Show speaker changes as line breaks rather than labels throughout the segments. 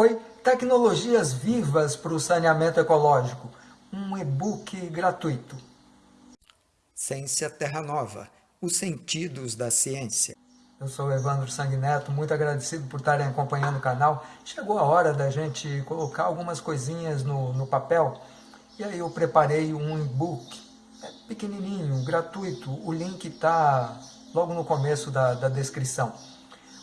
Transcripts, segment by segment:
Oi, tecnologias vivas para o saneamento ecológico. Um e-book gratuito.
Ciência Terra Nova, os sentidos da ciência.
Eu sou Evandro Sanguineto, muito agradecido por estarem acompanhando o canal. Chegou a hora da gente colocar algumas coisinhas no, no papel. E aí eu preparei um e-book é pequenininho, gratuito. O link está logo no começo da, da descrição.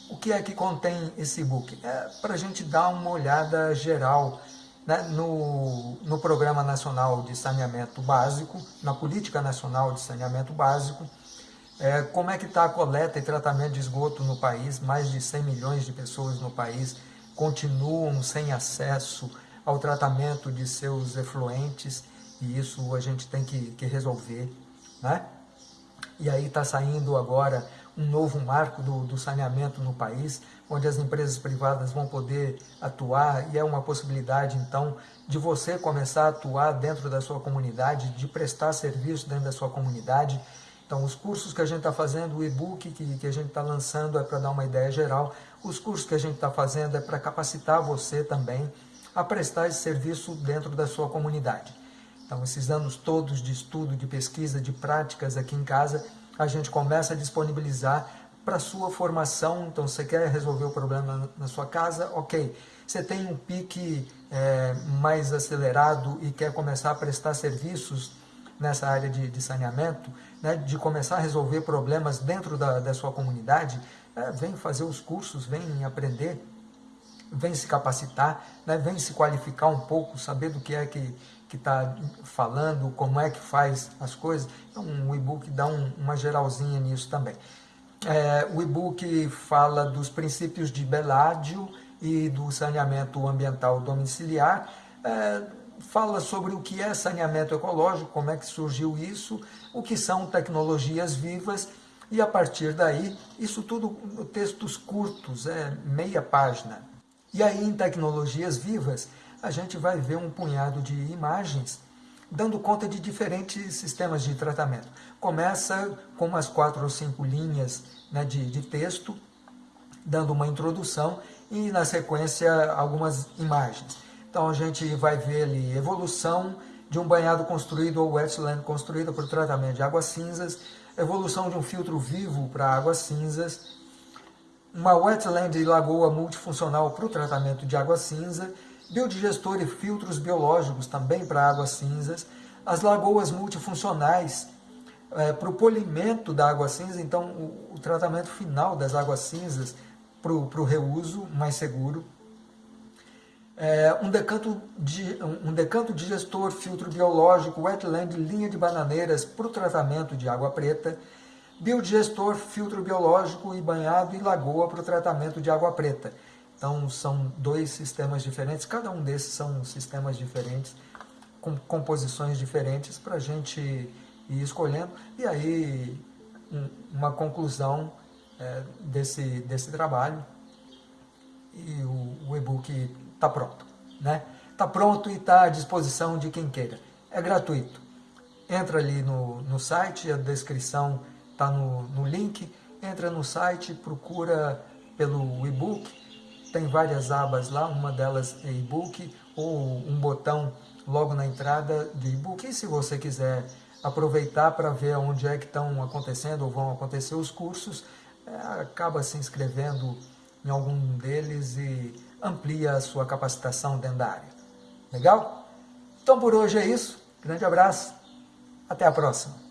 O que é que contém esse e-book? É para a gente dar uma olhada geral né, no, no Programa Nacional de Saneamento Básico, na Política Nacional de Saneamento Básico, é, como é que está a coleta e tratamento de esgoto no país, mais de 100 milhões de pessoas no país continuam sem acesso ao tratamento de seus efluentes, e isso a gente tem que, que resolver, né? E aí está saindo agora um novo marco do, do, saneamento no país, onde as empresas privadas vão poder atuar e é uma possibilidade, então, de você começar a atuar dentro da sua comunidade, de prestar serviço dentro da sua comunidade. Então, os cursos que a gente está fazendo, o e-book que, que a gente está lançando é para dar uma ideia geral, os cursos que a gente está fazendo é para capacitar você também a prestar esse serviço dentro da sua comunidade. Então, esses anos todos de estudo, de pesquisa, de práticas aqui em casa, a gente começa a disponibilizar para sua formação. Então, você quer resolver o problema na sua casa? Ok. Você tem um pique é, mais acelerado e quer começar a prestar serviços nessa área de, de saneamento, né, de começar a resolver problemas dentro da, da sua comunidade, é, vem fazer os cursos, vem aprender, vem se capacitar, né, vem se qualificar um pouco, saber do que é que que está falando, como é que faz as coisas. Então, o e-book dá um, uma geralzinha nisso também. É, o e-book fala dos princípios de Beládio e do saneamento ambiental domiciliar, é, fala sobre o que é saneamento ecológico, como é que surgiu isso, o que são tecnologias vivas, e a partir daí, isso tudo textos curtos, é meia página. E aí, em tecnologias vivas, a gente vai ver um punhado de imagens dando conta de diferentes sistemas de tratamento. Começa com umas quatro ou cinco linhas né, de, de texto, dando uma introdução e, na sequência, algumas imagens. Então, a gente vai ver ali evolução de um banhado construído ou wetland construído para o tratamento de águas cinzas, evolução de um filtro vivo para águas cinzas, uma wetland e lagoa multifuncional para o tratamento de água cinza biodigestor e filtros biológicos também para águas cinzas, as lagoas multifuncionais é, para o polimento da água cinza, então o, o tratamento final das águas cinzas para o reuso mais seguro, é, um, decanto de, um decanto digestor, filtro biológico, wetland, linha de bananeiras para o tratamento de água preta, biodigestor, filtro biológico e banhado e lagoa para o tratamento de água preta. Então, são dois sistemas diferentes, cada um desses são sistemas diferentes, com composições diferentes, para a gente ir escolhendo. E aí, um, uma conclusão é, desse, desse trabalho, e o, o e-book está pronto. Está né? Tá pronto e está à disposição de quem queira. É gratuito. Entra ali no, no site, a descrição está no, no link. Entra no site, procura pelo e-book, tem várias abas lá, uma delas é e-book ou um botão logo na entrada de e-book. E se você quiser aproveitar para ver onde é que estão acontecendo ou vão acontecer os cursos, é, acaba se inscrevendo em algum deles e amplia a sua capacitação dentro da área. Legal? Então por hoje é isso. Grande abraço. Até a próxima.